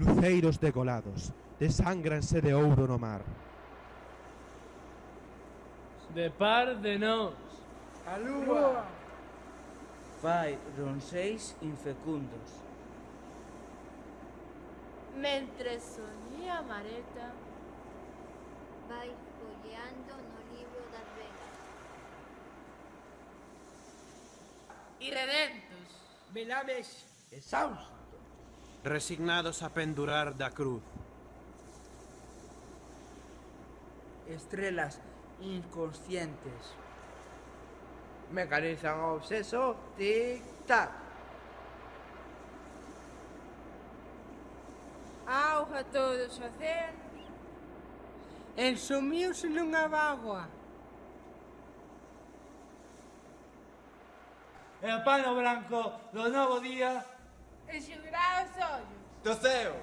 luceiros degolados, desangranse de ouro no mar. De par de nós, a lúa. Fai ronseis infecundos. Mentre soñía mareta, vai folleando no libro das velas. Irredentos, velames exaustos resignados a pendurar da cruz. Estrelas inconscientes. Mecanizan o obseso, tic-tac. Auga todos os océanos. Ensumiuse nunha bagua. E o pano branco do novo día the sale.